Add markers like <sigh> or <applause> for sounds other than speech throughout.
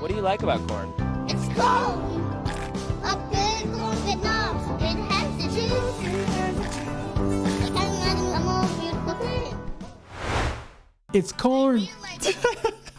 What do you like about corn? It's cold. A big corn Vietnam. It has the juice. It has a more beautiful thing. It's corn.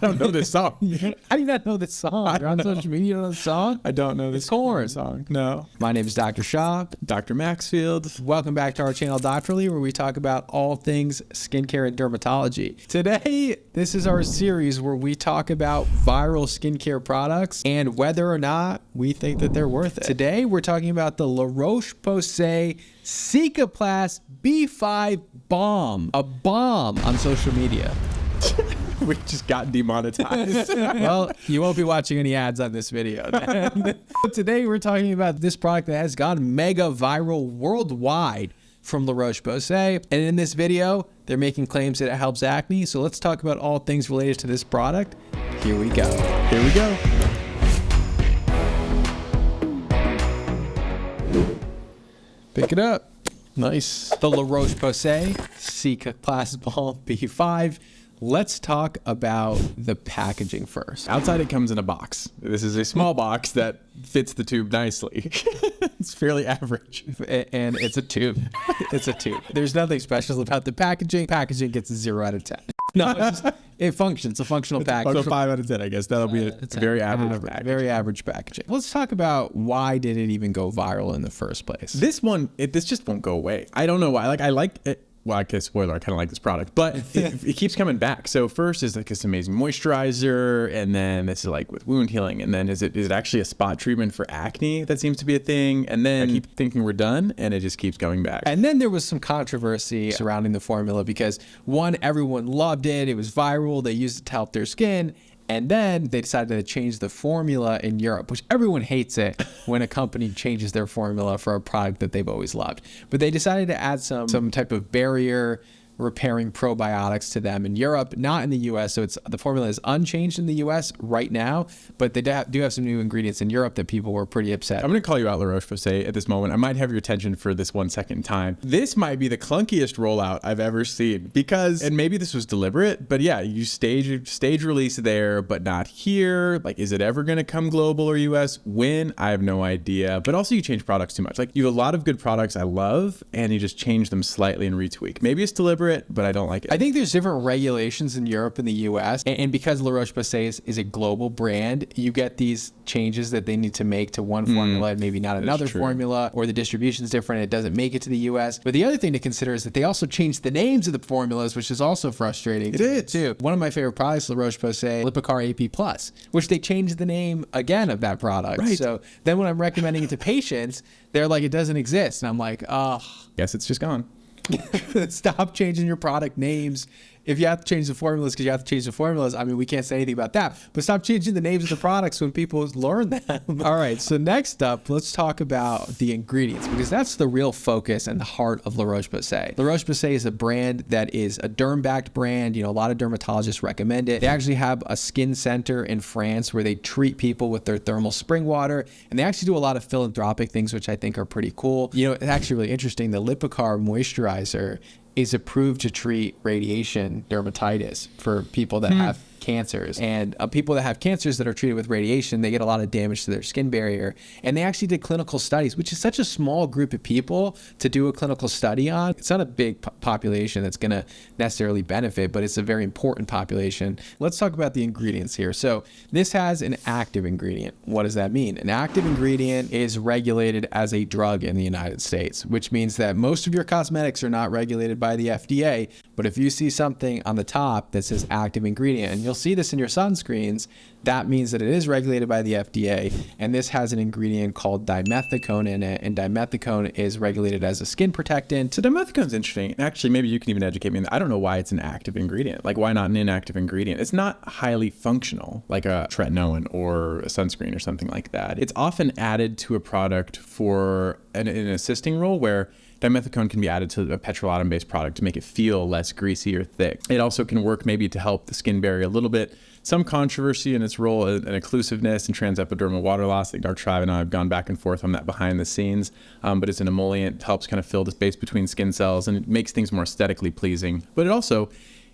I don't know this song. <laughs> How do you not know this song? You're on social media, you don't know the song? I don't know this corn. song. No. My name is Dr. Shah. Dr. Maxfield. Welcome back to our channel, Doctorly, where we talk about all things skincare and dermatology. Today, this is our series where we talk about viral skincare products and whether or not we think that they're worth it. Today, we're talking about the La Roche-Posay Cicaplast B5 Bomb, a bomb on social media. <laughs> <laughs> We just got demonetized. <laughs> well, you won't be watching any ads on this video. <laughs> Today, we're talking about this product that has gone mega viral worldwide from La Roche Posay. And in this video, they're making claims that it helps acne. So let's talk about all things related to this product. Here we go. Here we go. Pick it up. Nice. The La Roche Posay Cicaplast Ball B5. Let's talk about the packaging first. Outside, it comes in a box. This is a small box <laughs> that fits the tube nicely. <laughs> it's fairly average. and it's a tube. <laughs> It's a tube. There's nothing special about the packaging. Packaging gets a zero out of ten. No, it's just, it functions. A functional package. So five out of ten, I guess. That'll be a uh, It's very average. average, package. very average packaging. Let's talk about why did it even go viral in the first place? This one, it, this just won't go away. I don't know why. Like, I like it. Well, I guess spoiler, I kind of like this product, but <laughs> it, it keeps coming back. So first is like this amazing moisturizer, and then this is like with wound healing, and then is it is it actually a spot treatment for acne? That seems to be a thing. And then I keep thinking we're done, and it just keeps going back. And then there was some controversy surrounding the formula because one, everyone loved it. It was viral. They used it to help their skin. And then they decided to change the formula in Europe, which everyone hates it when a company changes their formula for a product that they've always loved. But they decided to add some some type of barrier repairing probiotics to them in Europe, not in the US. So it's the formula is unchanged in the US right now, but they do have, some new ingredients in Europe that people were pretty upset. I'm going to call you out, La Roche Posay, at this moment. I might have your attention for this one second time. This might be the clunkiest rollout I've ever seen because, and maybe this was deliberate, but yeah, you stage stage release there, but not here. Like, is it ever going to come global or US? When? I have no idea. But also, you change products too much. Like, you have a lot of good products I love, and you just change them slightly and retweak. Maybe it's deliberate, but I don't like it. I think there's different regulations in Europe and the US. And, and because La Roche Posay is, is a global brand, you get these changes that they need to make to one mm. formula and maybe not another formula, or the distribution's different. It doesn't make it to the US. But the other thing to consider is that they also changed the names of the formulas, which is also frustrating. It is. too. One of my favorite products, La Roche Posay Lipicar AP Plus, which they changed the name again of that product. Right. So then when I'm recommending it to patients, they're like, it doesn't exist. And I'm like, oh, Guess it's just gone. <laughs> Stop changing your product names. If you have to change the formulas because you have to change the formulas, I mean, we can't say anything about that. But stop changing the names of the products when people learn them. <laughs> All right. So next up, let's talk about the ingredients because that's the real focus and the heart of La Roche-Posay. La Roche-Posay is a brand that is a derm-backed brand. You know, a lot of dermatologists recommend it. They actually have a skin center in France where they treat people with their thermal spring water, and they actually do a lot of philanthropic things, which I think are pretty cool. You know, it's actually really interesting. The Lipicar moisturizer is approved to treat radiation dermatitis for people that hmm. have cancers. And uh, people that have cancers that are treated with radiation, they get a lot of damage to their skin barrier. And they actually did clinical studies, which is such a small group of people to do a clinical study on. It's not a big po- population that's going to necessarily benefit, but it's a very important population. Let's talk about the ingredients here. So this has an active ingredient. What does that mean? An active ingredient is regulated as a drug in the United States, which means that most of your cosmetics are not regulated by the FDA. But if you see something on the top that says active ingredient, and you'll see this in your sunscreens, that means that it is regulated by the FDA. And this has an ingredient called dimethicone in it. And dimethicone is regulated as a skin protectant. So dimethicone's interesting. And Actually, maybe you can even educate me. I don't know why it's an active ingredient. Like, why not an inactive ingredient? It's not highly functional, like a tretinoin or a sunscreen or something like that. It's often added to a product for an, an assisting role where dimethicone can be added to a petrolatum-based product to make it feel less greasy or thick. It also can work maybe to help the skin barrier a little bit. Some controversy in its role in occlusiveness and transepidermal water loss. I think Dr. Tribe and I have gone back and forth on that behind the scenes. Um, but it's an emollient, helps kind of fill the space between skin cells, and it makes things more aesthetically pleasing. But it also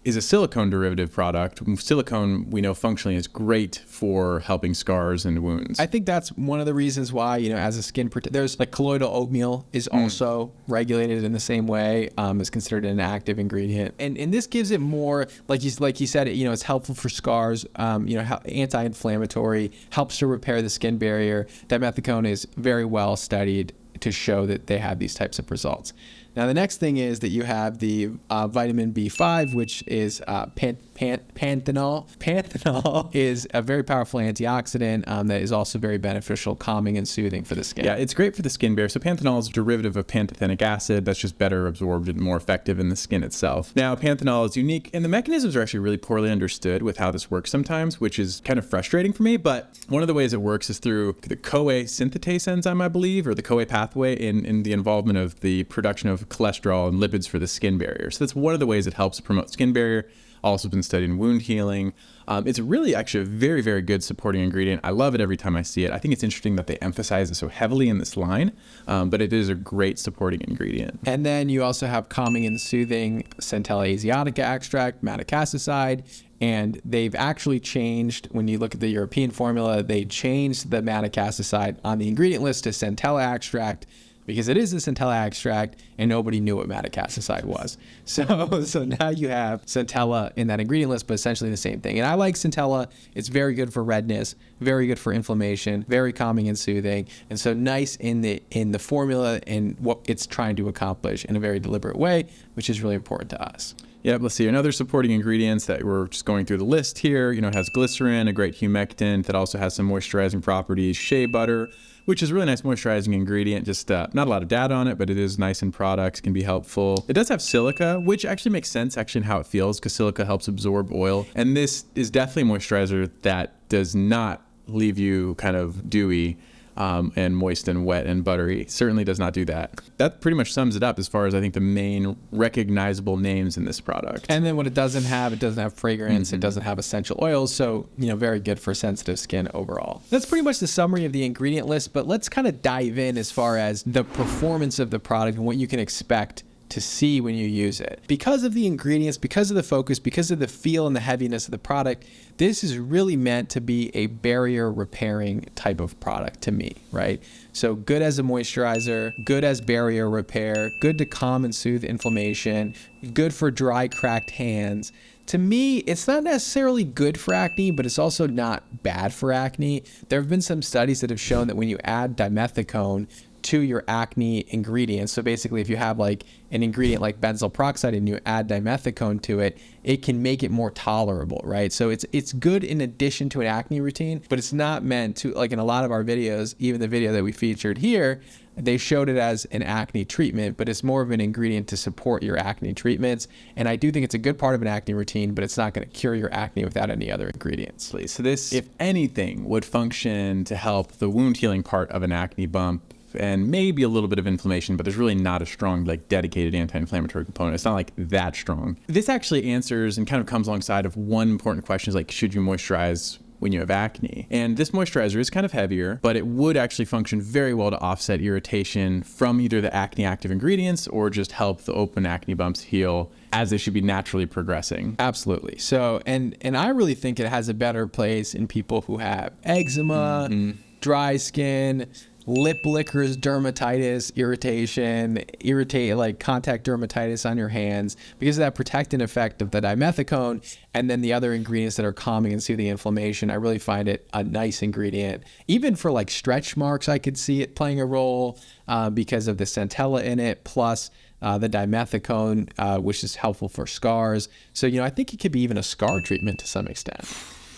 is a silicone derivative product. Silicone, we know functionally is great for helping scars and wounds. I think that's one of the reasons why, you know, as a skin protect, there's like colloidal oatmeal is also regulated in the same way, um, is considered an active ingredient, and and this gives it more like you like you said, you know, it's helpful for scars, um, you know, anti-inflammatory, helps to repair the skin barrier. Dimethicone is very well studied to show that they have these types of results. Now, the next thing is that you have the uh, vitamin B5, which is uh, pan- pan- panthenol. Panthenol <laughs> is a very powerful antioxidant um, that is also very beneficial, calming, and soothing for the skin. Yeah, it's great for the skin barrier. So panthenol is a derivative of pantothenic acid that's just better absorbed and more effective in the skin itself. Now, panthenol is unique, and the mechanisms are actually really poorly understood with how this works sometimes, which is kind of frustrating for me. But one of the ways it works is through the CoA synthetase enzyme, I believe, or the CoA pathway in, in the involvement of the production of cholesterol and lipids for the skin barrier. So that's one of the ways it helps promote skin barrier also been studied in wound healing. Um, it's really actually a very, very good supporting ingredient. I love it every time I see it. I think it's interesting that they emphasize it so heavily in this line, um, but it is a great supporting ingredient. And then you also have calming and soothing Centella asiatica extract, madecassoside, and they've actually changed when you look at the European formula, they changed the madecassoside on the ingredient list to Centella extract because it is a Centella extract and nobody knew what madecassoside was. <laughs> So so now you have Centella in that ingredient list, but essentially the same thing. And I like Centella. It's very good for redness, very good for inflammation, very calming and soothing. And so nice in the in the formula and what it's trying to accomplish in a very deliberate way, which is really important to us. Yep, let's see. Another supporting ingredients that we're just going through the list here. You know, has glycerin, a great humectant that also has some moisturizing properties, shea butter, which is a really nice moisturizing ingredient. Just uh, not a lot of data on it, but it is nice in products, can be helpful. It does have silica, which actually makes sense actually in how it feels because silica helps absorb oil. And this is definitely a moisturizer that does not leave you kind of dewy um, and moist and wet and buttery. Certainly does not do that. That pretty much sums it up as far as I think the main recognizable names in this product. And then what it doesn't have, it doesn't have fragrance, it doesn't have essential oils, so you know, very good for sensitive skin overall. That's pretty much the summary of the ingredient list, but let's kind of dive in as far as the performance of the product and what you can expect to see when you use it. Because of the ingredients, because of the focus, because of the feel and the heaviness of the product, this is really meant to be a barrier repairing type of product to me, right? So good as a moisturizer, good as barrier repair, good to calm and soothe inflammation, good for dry, cracked hands. To me, it's not necessarily good for acne, but it's also not bad for acne. There have been some studies that have shown that when you add dimethicone to your acne ingredients. So basically, if you have like an ingredient like benzoyl peroxide and you add dimethicone to it, it can make it more tolerable, right? So it's it's good in addition to an acne routine, but it's not meant to like in a lot of our videos, even the video that we featured here, they showed it as an acne treatment, but it's more of an ingredient to support your acne treatments. And I do think it's a good part of an acne routine, but it's not going to cure your acne without any other ingredients. So this, if anything, would function to help the wound healing part of an acne bump and maybe a little bit of inflammation, but there's really not a strong, like dedicated anti-inflammatory component. It's not like that strong. This actually answers and kind of comes alongside of one important question is like, should you moisturize when you have acne. And this moisturizer is kind of heavier, but it would actually function very well to offset irritation from either the acne active ingredients or just help the open acne bumps heal as they should be naturally progressing. Absolutely. So, and and I really think it has a better place in people who have eczema, mm-hmm. dry skin, lip lickers, dermatitis, irritation, irritate like contact dermatitis on your hands because of that protectant effect of the dimethicone and then the other ingredients that are calming and soothing the inflammation. I really find it a nice ingredient. Even for like stretch marks, I could see it playing a role uh, because of the centella in it, plus uh, the dimethicone, uh, which is helpful for scars. So, you know, I think it could be even a scar treatment to some extent.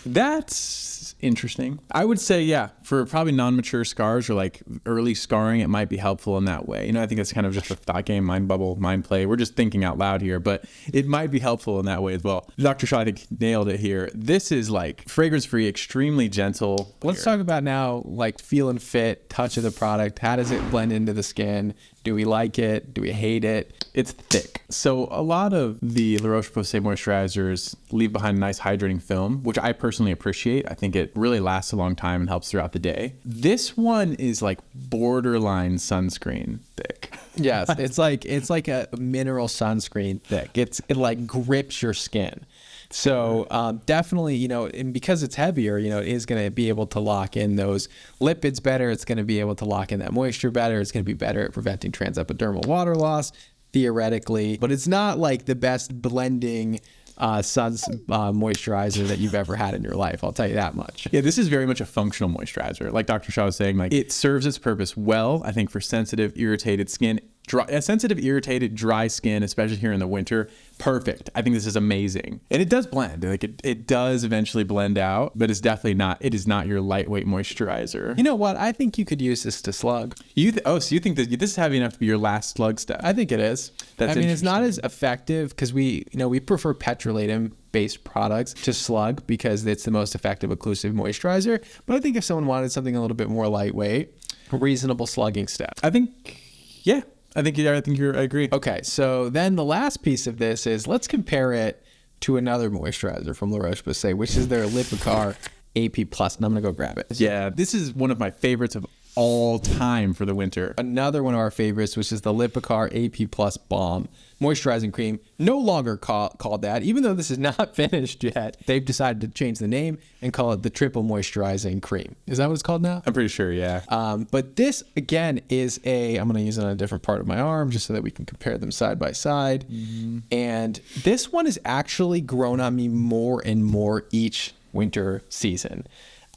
That's interesting. I would say, yeah, for probably non-mature scars or like early scarring, it might be helpful in that way. You know, I think that's kind of just a thought game, mind bubble, mind play. We're just thinking out loud here, but it might be helpful in that way as well. Dr. Shah, I think nailed it here. This is like fragrance-free, extremely gentle. Let's talk about now, like feel and fit, touch of the product. How does it blend into the skin? Do we like it? Do we hate it? It's thick. So a lot of the La Roche-Posay moisturizers leave behind a nice hydrating film, which I personally appreciate. I think it really lasts a long time and helps throughout the day. This one is like borderline sunscreen thick. <laughs> Yes, it's like it's like a mineral sunscreen thick. It's it like grips your skin. So um, definitely, you know, and because it's heavier, you know, it is going to be able to lock in those lipids better. It's going to be able to lock in that moisture better. It's going to be better at preventing transepidermal water loss theoretically, but it's not like the best blending uh, sun's uh, moisturizer that you've ever had in your life. I'll tell you that much. Yeah, this is very much a functional moisturizer. Like Dr. Shah was saying, like it serves its purpose well, I think, for sensitive, irritated skin. Dry, uh, sensitive, irritated, dry skin, especially here in the winter, perfect. I think this is amazing, and it does blend. Like it, it does eventually blend out, but it's definitely not. It is not your lightweight moisturizer. You know what? I think you could use this to slug. You th- oh, so you think that this is heavy enough to be your last slug step? I think it is. That's I mean, it's not as effective because we, you know, we prefer petrolatum based products to slug because it's the most effective occlusive moisturizer. But I think if someone wanted something a little bit more lightweight, reasonable slugging step. I think, yeah, I think you. I think you're. I agree. Okay, so then the last piece of this is let's compare it to another moisturizer from La Roche Posay, which is their Lipicar AP Plus, and I'm gonna go grab it. Yeah, this is one of my favorites of all time for the winter. Another one of our favorites, which is the Lipicar AP Plus Balm moisturizing cream, no longer call, called that, even though this is <laughs> not finished yet. They've decided to change the name and call it the Triple Moisturizing Cream. Is that what it's called now? I'm pretty sure, yeah. Um, but this again is a. I'm going to use it on a different part of my arm just so that we can compare them side by side. Mm-hmm. And this one has actually grown on me more and more each winter season.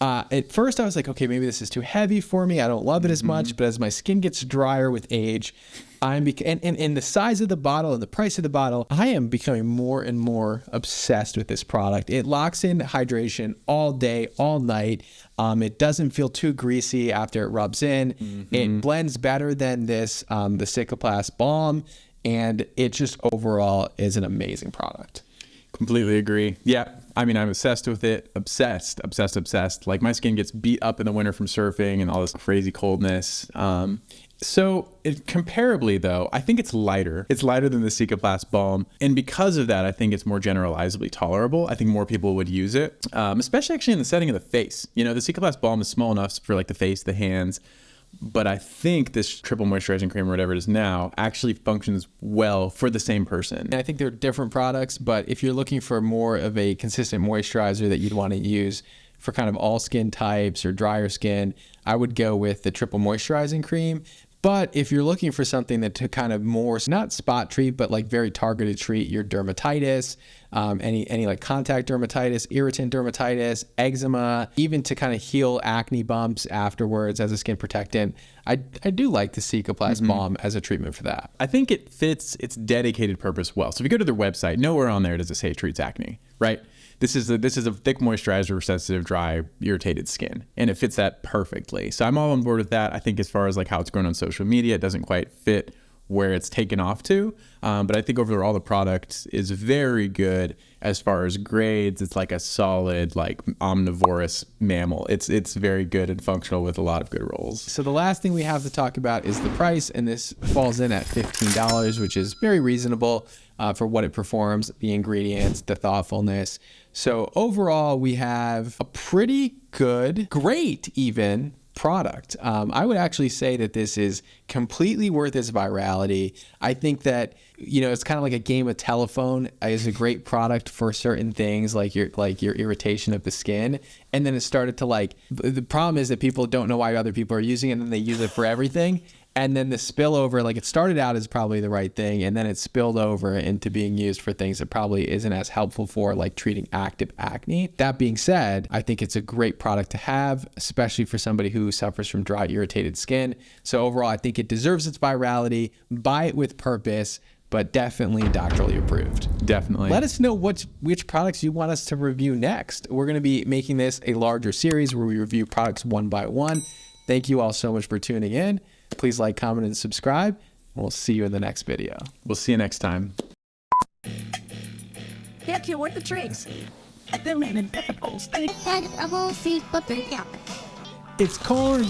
Uh, at first, I was like, okay, maybe this is too heavy for me. I don't love it as much. Mm-hmm. But as my skin gets drier with age, I'm bec- and, and, and the size of the bottle and the price of the bottle, I am becoming more and more obsessed with this product. It locks in hydration all day, all night. Um, it doesn't feel too greasy after it rubs in. Mm-hmm. It blends better than this, um, the Cicaplast Balm, and it just overall is an amazing product. Completely agree. Yeah. I mean, I'm obsessed with it. Obsessed, obsessed, obsessed. Like my skin gets beat up in the winter from surfing and all this crazy coldness. Um, so it, comparably though, I think it's lighter. It's lighter than the Cicaplast balm. And because of that, I think it's more generalizably tolerable. I think more people would use it, um, especially actually in the setting of the face. You know, the Cicaplast balm is small enough for like the face, the hands, but I think this triple moisturizing cream or whatever it is now actually functions well for the same person. And I think they're different products, but if you're looking for more of a consistent moisturizer that you'd want to use for kind of all skin types or drier skin, I would go with the triple moisturizing cream but if you're looking for something that to kind of more not spot treat, but like very targeted treat your dermatitis, um, any any like contact dermatitis, irritant dermatitis, eczema, even to kind of heal acne bumps afterwards as a skin protectant, I, I do like the Cicaplast mm-hmm. balm as a treatment for that. I think it fits its dedicated purpose well. So if you go to their website, nowhere on there does it say it treats acne, right? This is a this is a thick moisturizer for sensitive, dry, irritated skin, and it fits that perfectly. So I'm all on board with that. I think as far as like how it's grown on social media, it doesn't quite fit where it's taken off to. Um, but I think overall the product is very good as far as grades. It's like a solid, like omnivorous mammal. It's it's very good and functional with a lot of good roles. So the last thing we have to talk about is the price, and this falls in at fifteen dollars, which is very reasonable uh, for what it performs, the ingredients, the thoughtfulness. So overall, we have a pretty good, great even product. Um, I would actually say that this is completely worth its virality. I think that you know it's kind of like a game of telephone is a great product for certain things like your like your irritation of the skin and then it started to like the problem is that people don't know why other people are using it and then they use it for everything and then the spillover like it started out as probably the right thing and then it spilled over into being used for things that probably isn't as helpful for like treating active acne that being said i think it's a great product to have especially for somebody who suffers from dry irritated skin so overall i think it deserves its virality buy it with purpose but definitely Doctorly approved. Definitely. Let us know which which products you want us to review next. We're going to be making this a larger series where we review products one by one. Thank you all so much for tuning in. Please like, comment, and subscribe. We'll see you in the next video. We'll see you next time. Get you with the tricks. It's corn.